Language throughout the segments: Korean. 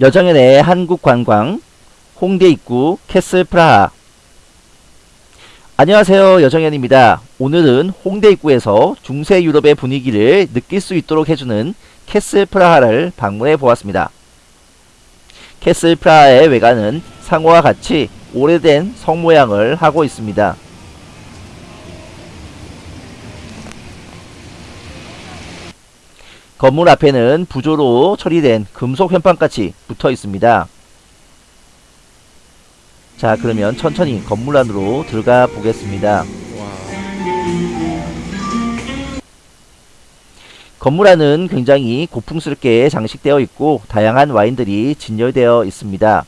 여정연의 한국관광 홍대 입구 캐슬 프라하 안녕하세요 여정연입니다. 오늘은 홍대 입구에서 중세 유럽의 분위기를 느낄 수 있도록 해주는 캐슬 프라하를 방문해 보았습니다. 캐슬 프라하의 외관은 상호와 같이 오래된 성 모양을 하고 있습니다. 건물 앞에는 부조로 처리된 금속 현판같이 붙어 있습니다. 자 그러면 천천히 건물 안으로 들어가 보겠습니다. 건물 안은 굉장히 고풍스럽게 장식되어 있고 다양한 와인들이 진열되어 있습니다.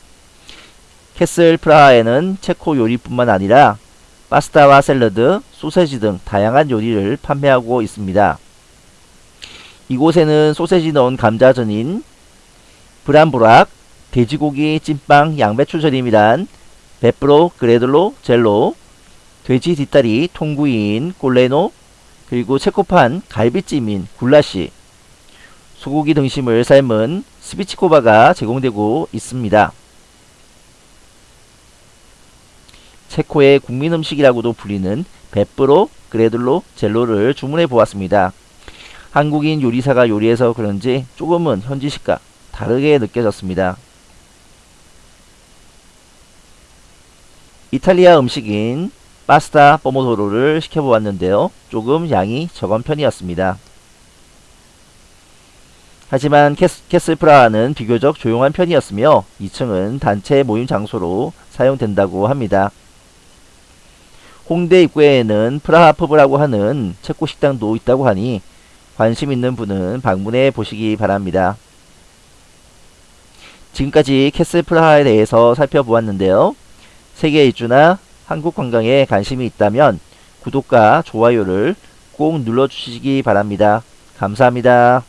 캐슬 프라하에는 체코 요리뿐만 아니라 파스타와 샐러드, 소세지 등 다양한 요리를 판매하고 있습니다. 이곳에는 소세지 넣은 감자전인 브람브락, 돼지고기 찐빵 양배추 절임이란 베프로 그레들로 젤로, 돼지 뒷다리 통구이인 꼴레노, 그리고 체코판 갈비찜인 굴라시, 소고기 등심을 삶은 스비치코바가 제공되고 있습니다. 체코의 국민 음식이라고도 불리는 베프로 그레들로 젤로를 주문해 보았습니다. 한국인 요리사가 요리해서 그런지 조금은 현지식과 다르게 느껴졌습니다. 이탈리아 음식인 파스타 포모도로를 시켜보았는데요. 조금 양이 적은 편이었습니다. 하지만 캐스, 프라하는 비교적 조용한 편이었으며 2층은 단체 모임 장소로 사용된다고 합니다. 홍대 입구에는 프라하 펍이라고 하는 체코 식당도 있다고 하니 관심 있는 분은 방문해 보시기 바랍니다. 지금까지 캐슬 프라하에 대해서 살펴보았는데요. 세계 일주나 한국 관광에 관심이 있다면 구독과 좋아요를 꼭 눌러주시기 바랍니다. 감사합니다.